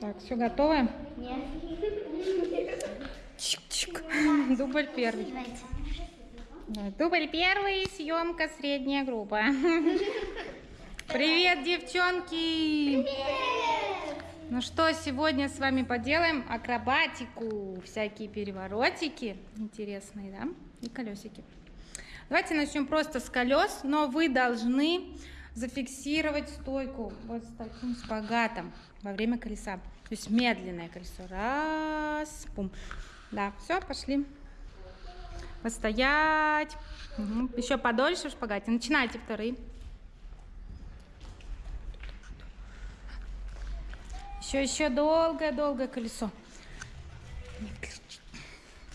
Так, все готово? Нет. Чик-чик. Дубль первый. Дубль первый, съемка средняя группа. Привет, девчонки! Ну что, сегодня с вами поделаем акробатику, всякие переворотики интересные, да, и колесики. Давайте начнем просто с колес, но вы должны зафиксировать стойку вот с таким шпагатом во время колеса. То есть медленное колесо. Раз, пум. Да, все, пошли. Постоять. Угу. Еще подольше в шпагате. Начинайте вторые. Еще, еще долгое-долгое колесо.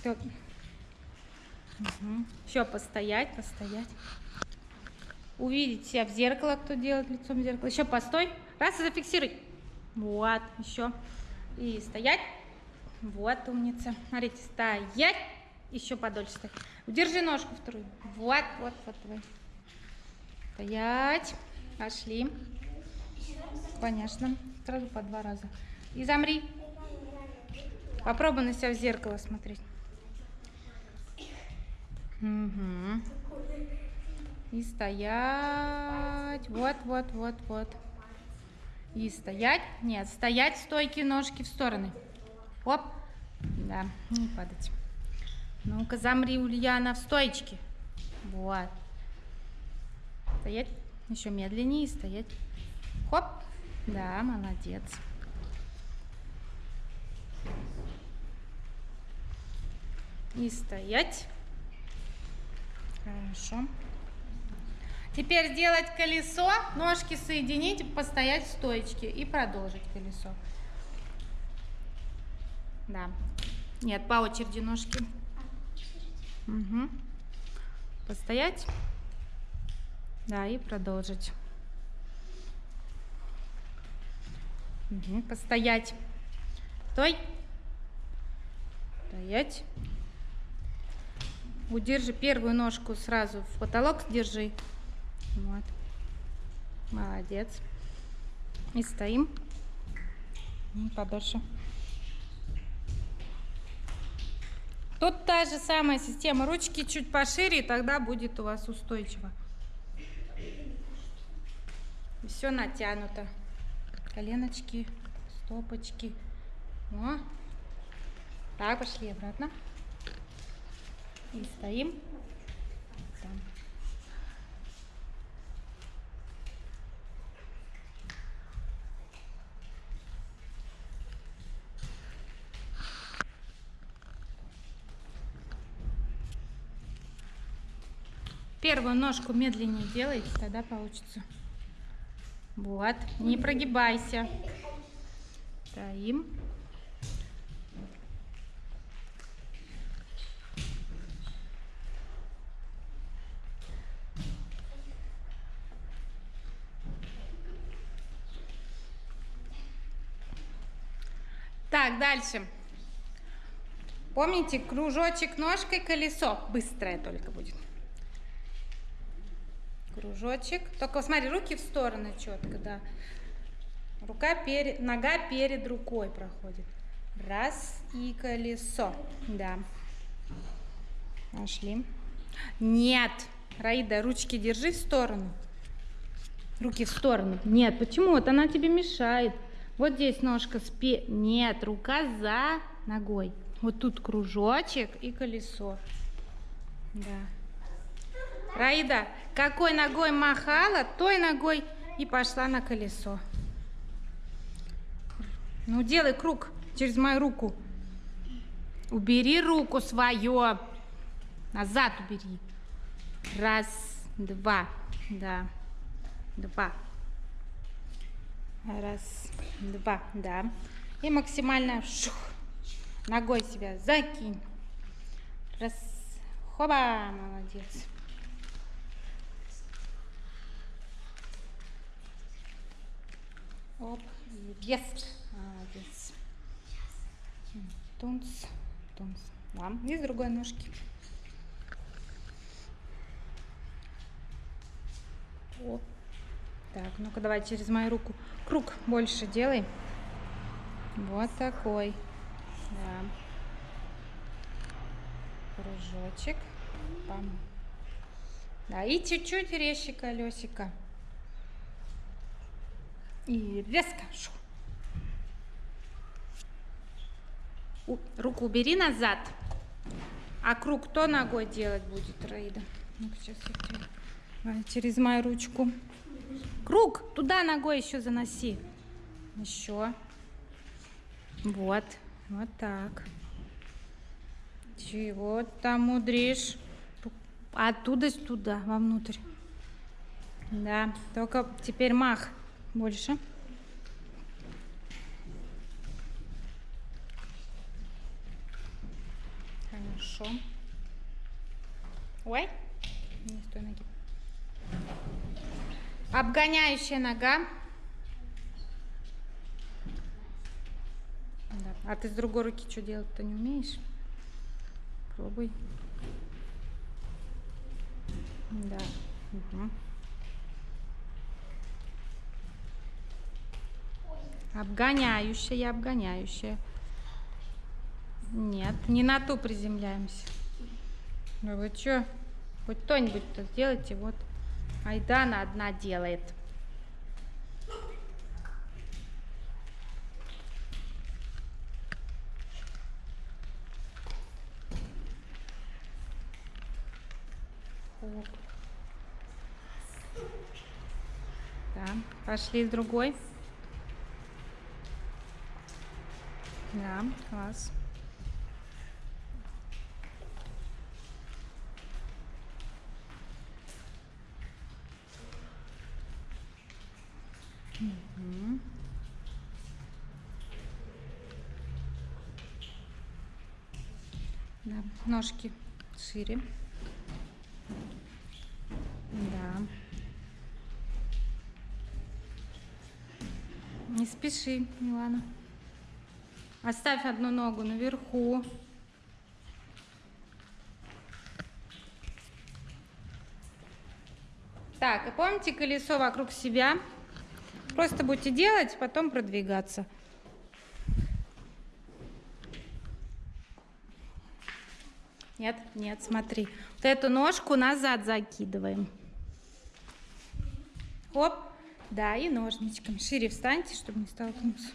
Угу. Еще постоять, постоять. Увидеть себя в зеркало, кто делает лицом в зеркало. Еще постой. Раз и зафиксируй. Вот, еще. И стоять. Вот, умница. Смотрите, стоять. Еще подольше стоять. Удержи ножку вторую. Вот, вот, вот. вот. Стоять. Пошли. Конечно. Сразу по два раза. И замри. Попробуй на себя в зеркало смотреть. Угу. И стоять. Вот, вот, вот, вот. И стоять. Нет, стоять, стойки, ножки в стороны. Оп. Да, не падать. Ну-ка, замри, Ульяна, в стоечке. Вот. Стоять. Еще медленнее стоять. Хоп. Да, молодец. И стоять. Хорошо. Теперь сделать колесо, ножки соединить, постоять в стоечке и продолжить колесо. Да. Нет, по очереди ножки. Угу. Постоять. Да, и продолжить. Угу. Постоять. Стой. Стоять. Удержи первую ножку сразу в потолок, держи. Вот. Молодец. И стоим. И подольше. Тут та же самая система. Ручки чуть пошире, и тогда будет у вас устойчиво. Все натянуто. Коленочки, стопочки. О. Так, пошли обратно. И стоим. Там. Первую ножку медленнее делайте, тогда получится. Вот, не прогибайся. Стоим. Так, дальше. Помните, кружочек ножкой, колесо. Быстрое только будет. Кружочек. Только смотри, руки в стороны четко, да. Рука перед, нога перед рукой проходит. Раз и колесо. Да. Пошли. Нет. Раида, ручки держи в сторону. Руки в сторону. Нет, почему? Вот она тебе мешает. Вот здесь ножка спе... Нет, рука за ногой. Вот тут кружочек и колесо. Да. Раида, какой ногой махала, той ногой и пошла на колесо. Ну, делай круг через мою руку. Убери руку свою. Назад убери. Раз, два. Да. Два. Раз, два, да. И максимально шух, ногой себя закинь. Раз, хоба, молодец. Оп, есть, молодец. Тунц, тунц. Да, и с другой ножки. Оп. Так, ну-ка давай через мою руку. Круг больше делай. Вот такой. Да. Кружочек. Пам. Да, и чуть-чуть резче колесико. И резко. Шу. Руку убери назад. А круг кто ногой делать будет, Раида? ну сейчас я через мою ручку. Круг туда ногой еще заноси. Еще. Вот. Вот так. Чего там мудришь? Оттуда сюда, вовнутрь. Да, только теперь мах больше. Хорошо. Ой, не с той ноги. Обгоняющая нога. Да. А ты с другой руки что делать-то не умеешь? Пробуй. Да. Угу. Обгоняющая, обгоняющая. Нет, не на ту приземляемся. Ну вы что? Хоть кто-нибудь-то сделайте, вот. Айдана одна делает. Да, пошли с другой. Да, класс. Угу. Да, ножки шире. Да. Не спеши, Милана. Оставь одну ногу наверху. Так, и помните колесо вокруг себя? Просто будете делать, потом продвигаться. Нет, нет, смотри. Вот эту ножку назад закидываем. Оп. Да, и ножничком. Шире встаньте, чтобы не столкнуться.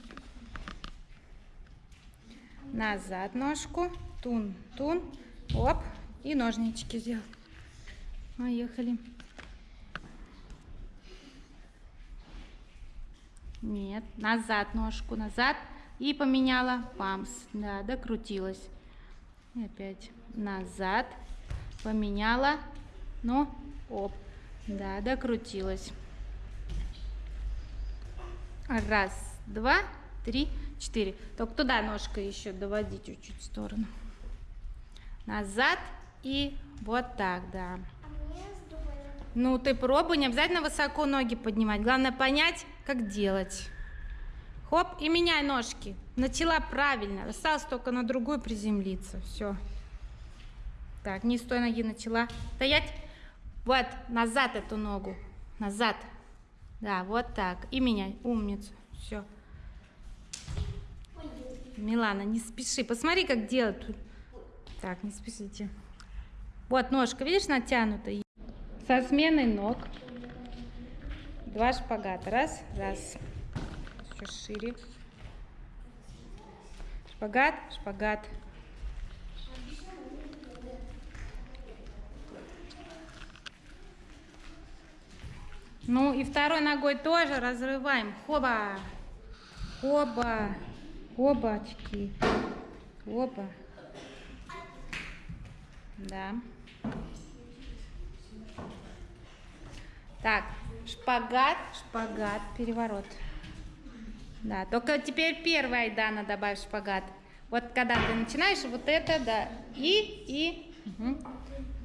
Назад ножку. Тун, тун. Оп. И ножнички сделать. Поехали. Нет, назад ножку, назад. И поменяла памс. Да, докрутилась. И опять назад. Поменяла. Ну, оп. Да, докрутилась. Раз, два, три, четыре. Только туда ножка еще доводи чуть-чуть в сторону. Назад и вот так, да. Ну, ты пробуй, не обязательно высоко ноги поднимать. Главное понять, как делать. Хоп, и меняй ножки. Начала правильно. Осталось только на другую приземлиться. Все. Так, не с той ноги начала. Стоять. Вот, назад эту ногу. Назад. Да, вот так. И меняй. Умница. Все. Милана, не спеши. Посмотри, как делать. Так, не спешите. Вот ножка, видишь, натянутая. Со сменой ног. Два шпагата. Раз, раз. Еще шире. Шпагат, шпагат. Ну и второй ногой тоже разрываем. Хоба. Хоба. Хобачки. Хоба. Да. Так, шпагат, шпагат, переворот. Да, только теперь первая Айдана добавь шпагат. Вот когда ты начинаешь, вот это, да, и, и. Угу.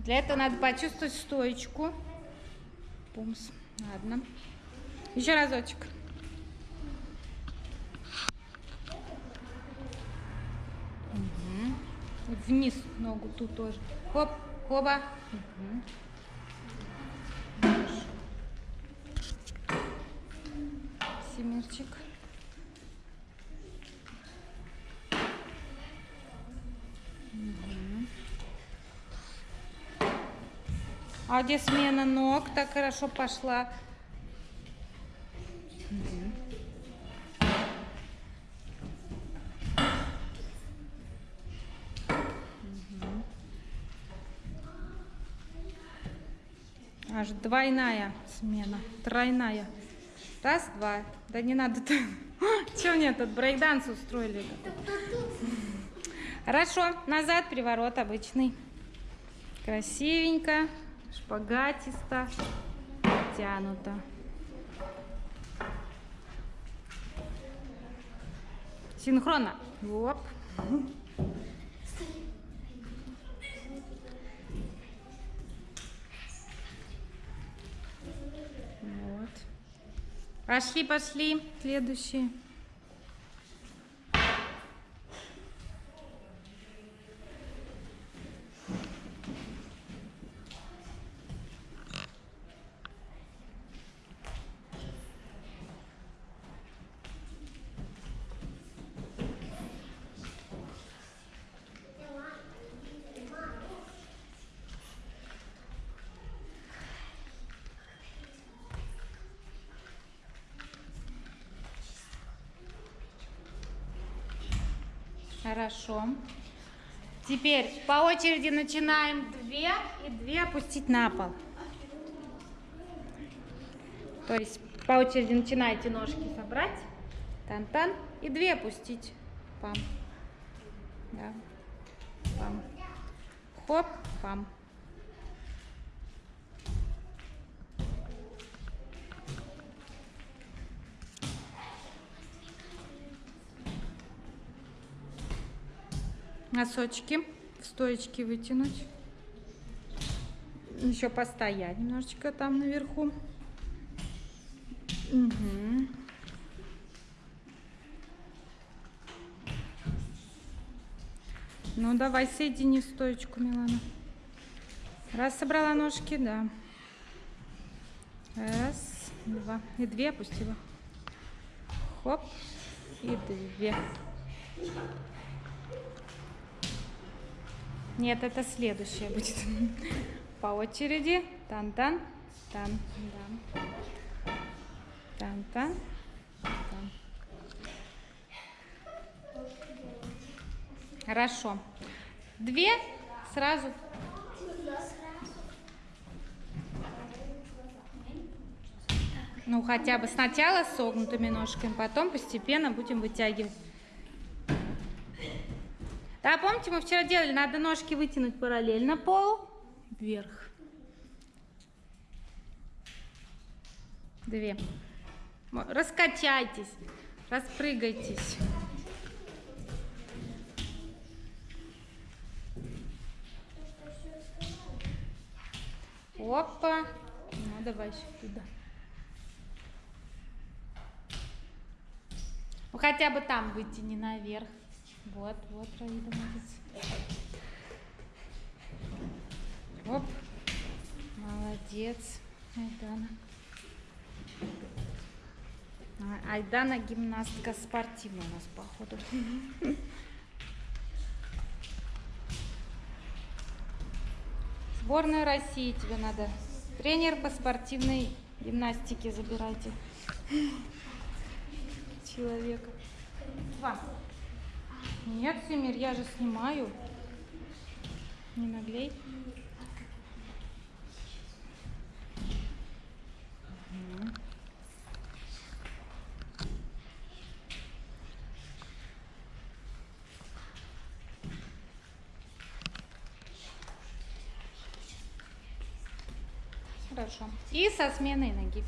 Для этого надо почувствовать стоечку. Пумс. Ладно. Еще разочек. вниз ногу, тут тоже. Хоп, хоба. Угу. Семерчик. Угу. А где смена ног так хорошо пошла? Аж двойная смена, тройная. Раз, два. Да не надо. Че мне тут брейкданс устроили? Хорошо, назад приворот обычный. Красивенько, шпагатисто, тянуто. Синхронно. Оп. Вот. Пошли, пошли. Следующий. Хорошо. Теперь по очереди начинаем две и две опустить на пол. То есть по очереди начинаете ножки собрать, тан-тан, и две опустить. Пам. Да. Пам. Хоп, пам. Носочки в стоечке вытянуть. Еще постоять немножечко там наверху. Угу. Ну, давай, соедини стоечку, Милана. Раз, собрала ножки, да. Раз, два. И две опустила. Хоп. И две. Нет, это следующее будет. По очереди. Тан-тан. Тан-тан. Тан. Хорошо. Две сразу. Ну, хотя бы сначала согнутыми ножками, потом постепенно будем вытягивать. Да, помните, мы вчера делали, надо ножки вытянуть параллельно пол, вверх. Две. Раскачайтесь, распрыгайтесь. Опа. Ну, давай сюда. Ну, хотя бы там вытяни наверх. Вот, вот, Раида, молодец. Оп. Молодец. Айдана. А, Айдана гимнастка спортивная у нас, походу. Сборная России тебе надо. Тренер по спортивной гимнастике забирайте. Человека. Два. Нет, Семир, я же снимаю. Не наглей. Хорошо. И со сменой ноги.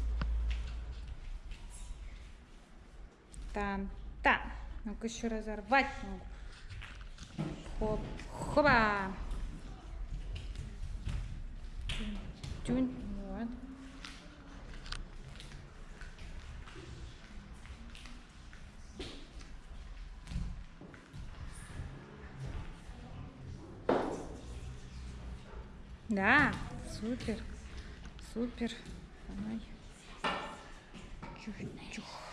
Там. Ну-ка еще разорвать ногу. Хоп, хоба. Тюнь, вот. Да, супер, супер. Давай. Чух-чух.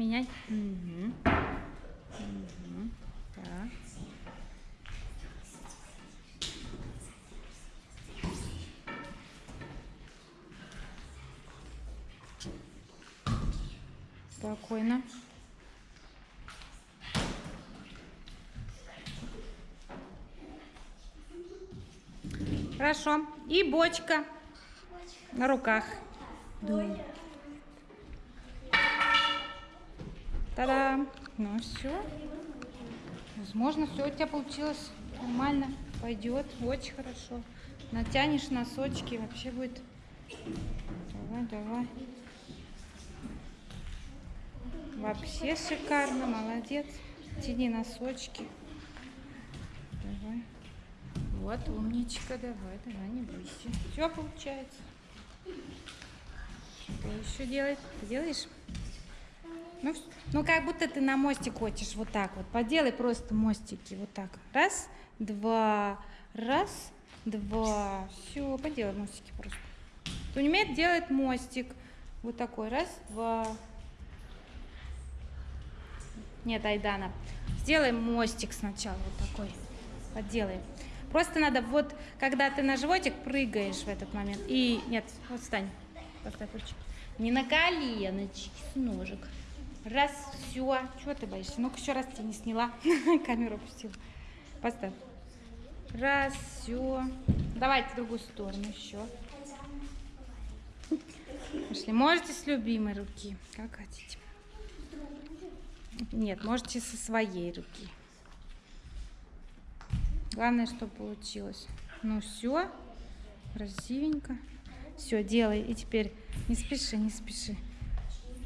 менять. Угу. Угу. Так. Спокойно. Хорошо. И бочка на руках. Бочка. Та-да! Ну все. Возможно, все у тебя получилось нормально. Пойдет. Очень хорошо. Натянешь носочки, вообще будет. Давай, давай. Вообще шикарно, молодец. Тяни носочки. Давай. Вот, умничка, давай, давай, не бойся. Все получается. Что еще делать? Делаешь? Ну, ну, как будто ты на мостик хочешь, вот так вот. Поделай просто мостики, вот так. Раз, два, раз, два. Все, поделай мостики просто. Кто не умеет, делает мостик. Вот такой, раз, два. Нет, Айдана. Сделаем мостик сначала, вот такой. Поделаем. Просто надо, вот, когда ты на животик прыгаешь в этот момент. И, нет, вот встань. Поставь ручки. Не на коленочки, с ножек. Раз, все. Чего ты боишься? Ну-ка, еще раз тебя не сняла. Камеру опустила. Поставь. Раз, все. Давайте в другую сторону еще. Пошли. Можете с любимой руки, как хотите. Нет, можете со своей руки. Главное, чтобы получилось. Ну все, красивенько. Все, делай. И теперь не спеши, не спеши.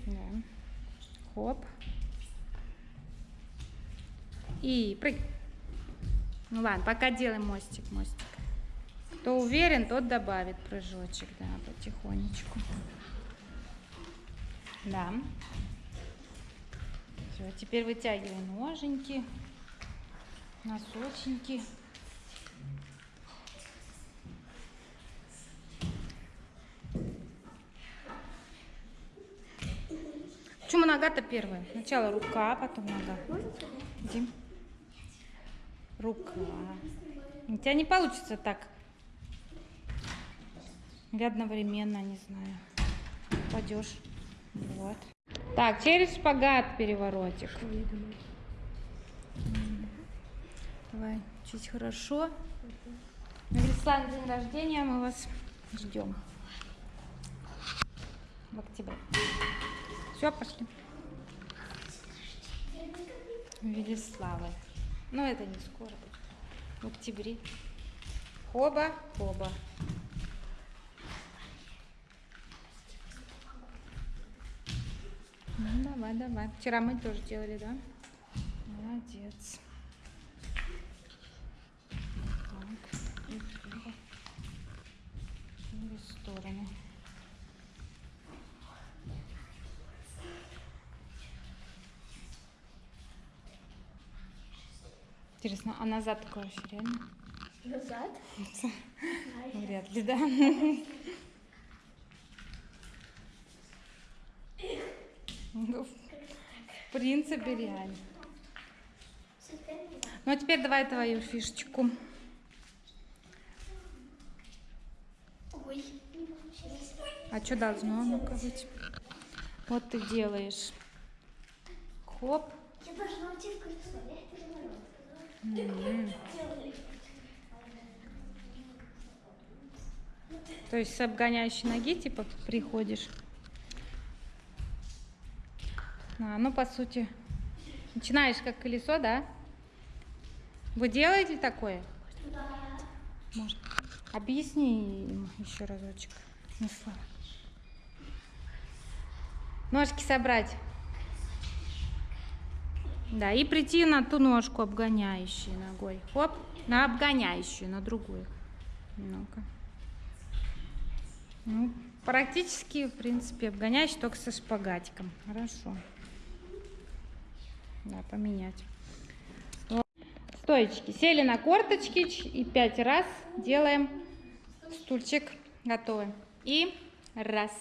Да. Хоп. И прыг. Ну ладно, пока делаем мостик, мостик. Кто уверен, тот добавит прыжочек, да, потихонечку. Да. Все, теперь вытягивай ноженьки, носочники. Почему нога-то первая? Сначала рука, потом нога. Иди. Рука. У тебя не получится так. Или одновременно, не знаю. Пойдешь. Вот. Так, через шпагат переворотик. Давай, учись хорошо. На Беслан день рождения мы вас ждем. В октябре. Все, пошли. Велиславы. Но это не скоро. В октябре. Хоба, хоба. Ну, давай, давай. Вчера мы тоже делали, да? Молодец. Так, и. Через сторону. Интересно, а назад такое вообще реально? Назад? Вряд ли, да. Ну, в принципе, реально. Ну, а теперь давай твою фишечку. Ой. А что должно ну-ка быть? Вот ты делаешь. Хоп. Я должна уйти в кольцо, я переворот. М. Делали. То есть с обгоняющей ноги, типа, приходишь. А, ну, по сути, начинаешь как колесо, да? Вы делаете такое? Может, объясни им еще разочек. Смысла. Ножки собрать. Да, и прийти на ту ножку обгоняющую ногой. Хоп, на обгоняющую, на другую. Ну-ка. Ну, практически, в принципе, обгоняющий только со шпагатиком. Хорошо. Да, поменять. Стоечки. Сели на корточки и пять раз делаем стульчик. Готовы. И раз.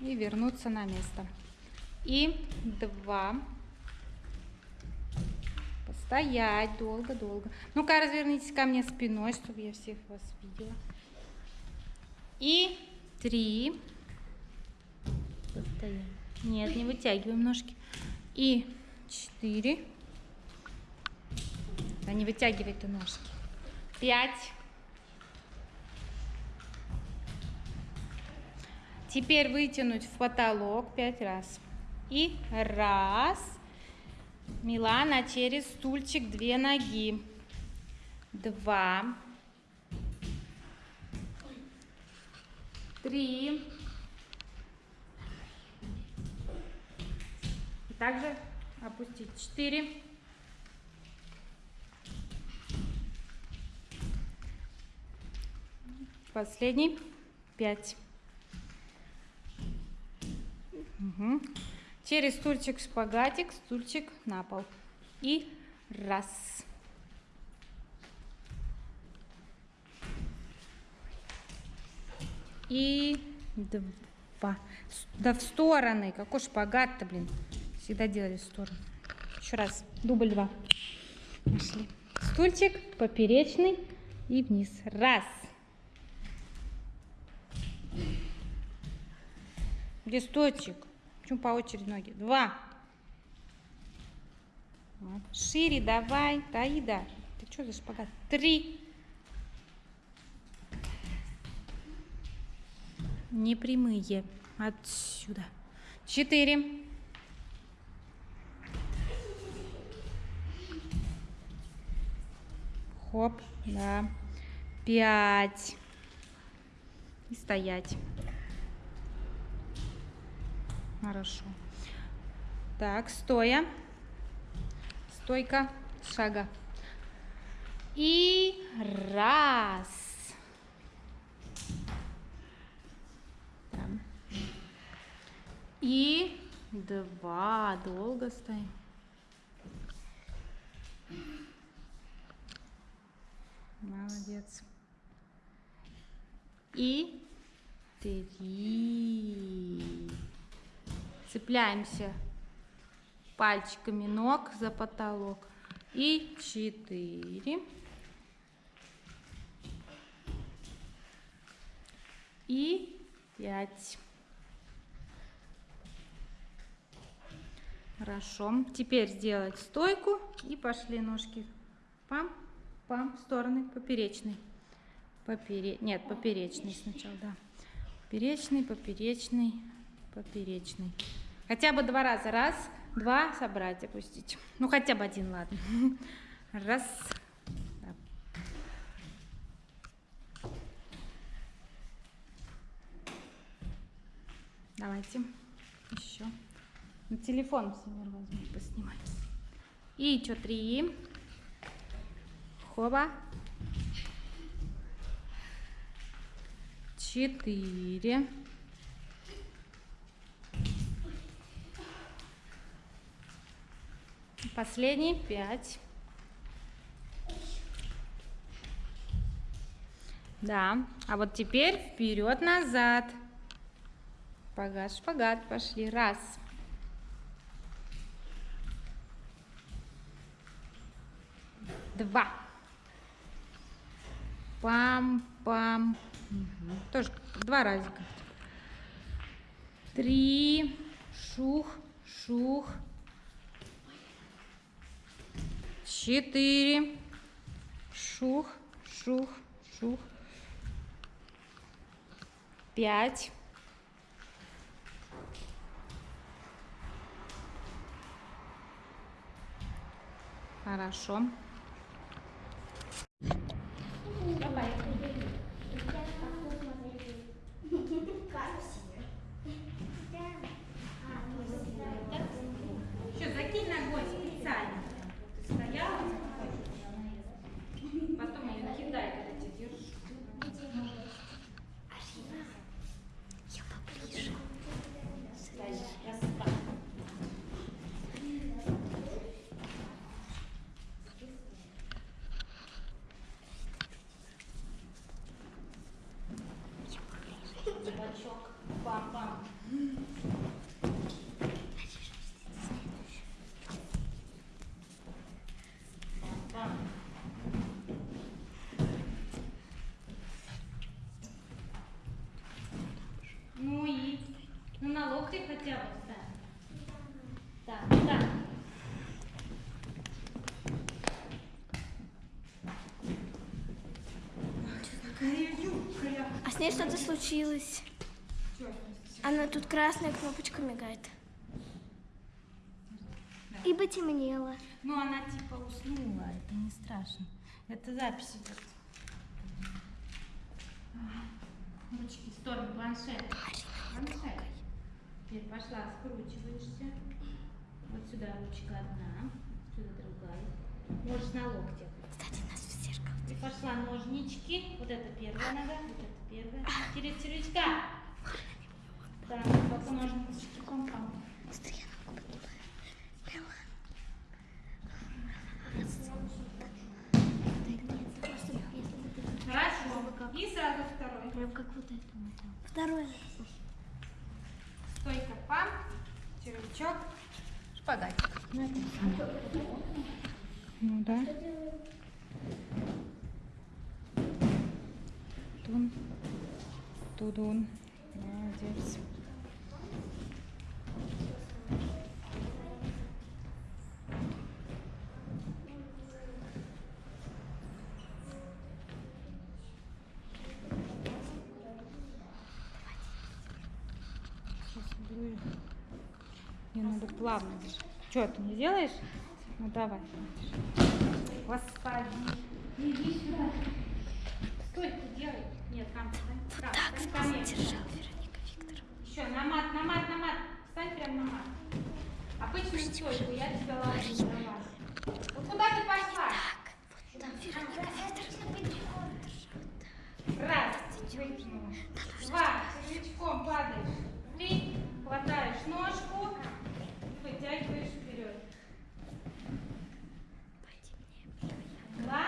И вернуться на место. И два. Постоять долго-долго. Ну-ка, развернитесь ко мне спиной, чтобы я всех вас видела. И три. стоять. Нет, не вытягиваем ножки. И четыре. Да не вытягивай ты ножки. Пять. Теперь вытянуть в потолок пять раз. И раз. Милана через стульчик две ноги. Два. Три. И также опустить. Четыре. Последний. Пять. Угу. Через стульчик шпагатик, стульчик на пол. И раз. И два. Да в стороны. Какой шпагат-то, блин. Всегда делали в сторону. Еще раз. Дубль два. Пошли. Стульчик поперечный и вниз. Раз. Листочек. Почему по очереди ноги? Два. Вот. Шире давай. Таида. Ты что за шпагат? Три. Не прямые. Отсюда. Четыре. Хоп, да. Пять. И стоять. Хорошо. Так, стоя. Стойка, шага. И раз. И два. Долго стоим. Молодец. И три. Цепляемся пальчиками ног за потолок. И четыре. И пять. Хорошо. Теперь сделать стойку и пошли ножки. Пам, пам, в стороны поперечный. Попере... Нет, поперечный сначала, да. Поперечный, поперечный, поперечный. Хотя бы два раза. Раз, два, собрать, опустить. Ну, хотя бы один, ладно. Раз. Да. Давайте еще. На телефон Семер возьму, поснимать. И еще три. Хоба. Четыре. Последний пять. Да. А вот теперь вперед-назад. Шпагат, шпагат. Пошли. Раз. Два. Пам-пам. Мгм. Тоже два разика. Три. Шух, шух. Четыре. Шух, шух, шух. Пять. Хорошо. И бачок. Бам-бам. Ну и? Ну на локте хотя бы, да. Да, да. Ней что-то случилось. Она тут красная кнопочка мигает. И потемнело. Ну, она типа уснула, это не страшно. Это запись идет. Ручки в сторону, планшет. Планшет. Теперь пошла, скручиваешься. Вот сюда ручка одна, сюда другая. Можешь на локте. Кстати, нас в зеркало. И пошла ножнички. Вот это первая нога, вот Через червячка. Ножнички пам-пам. Быстрее ногу поднимай. Мила. Хорошо. И сразу второй. Прям как вот это. Второе. Стойка пам, червячок, шпагатик. Ну да. Тун, тудун. Молодец. Мне надо плавно. Что, ты не делаешь? Ну давай. Господи. Иди сюда. Стой, ты делай. Нет, там, встань. Так, встань ко мне. Держал Вероника Викторовна. Еще на мат, на мат, на мат. Встань прямо на мат. Обычную стойку, я тебя ложу на мат. Вот куда ты пошла? Вот там Вероника Викторовна. Раз, вытянула. Два, червячком падаешь. Три, хватаешь ножку, вытягиваешь вперед. Два.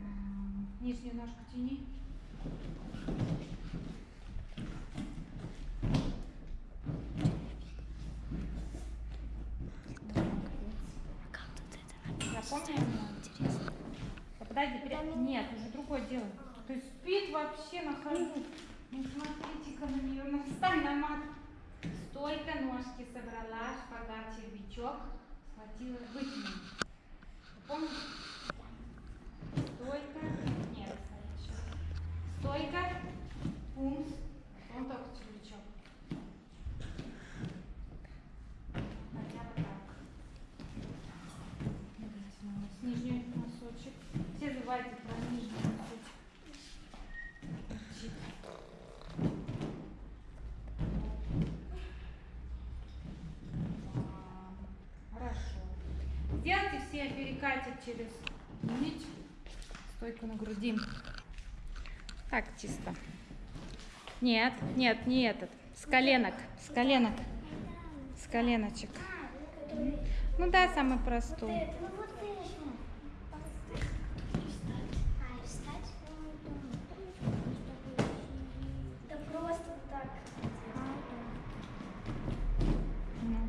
М, Нижнюю ножку тяни. Как тут Запомнила? Интересно. А Подожди, пря- нет, уже другое дело. То есть спит вообще на ходу. Ну смотрите-ка на нее, ну встань на мат. Стойка, ножки собрала, шпагат, червячок, схватила, вытянула. Помнишь? Стойка, нет, еще. Стойка, пумс, он только червячок. Хотя бы так. Вытянулась. Нижний носочек. Все забывайте про нижний носочек. Чик. А, Хорошо. Перекатик через нить. Стойку на груди. Так, чисто. Нет, нет, не этот. С коленок, с коленок. С коленочек. Ну да, самый простой. Ну вот конечно. А, и встать? Да просто вот так. Ну.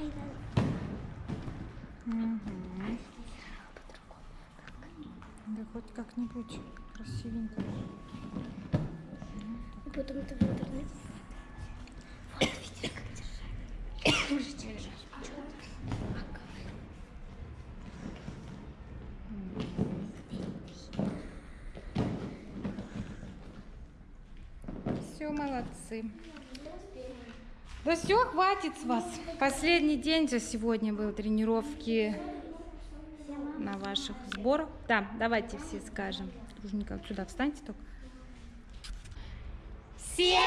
Ай, да. Мгм. Да хоть как-нибудь красивенько. И потом это в интернете. Вот видишь, как держать. Можете держать. Все, молодцы. Да все, хватит с вас. Последний день за сегодня был тренировки на ваших сборах. Да, давайте все скажем. Дружненько вот сюда встаньте только. Пока!